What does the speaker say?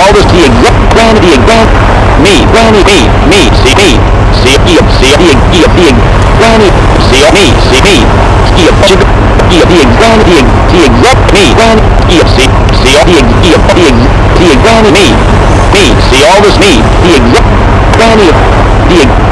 all this, the exact, granny, the exact, me, granny, me, me, see me, see, see, see, the, the, the, granny, see me, see me, see, see, the, the exact, the, the exact, me, granny, see, see, see, the, the, the, the granny, me, me, see all this, me, the exact, granny, the,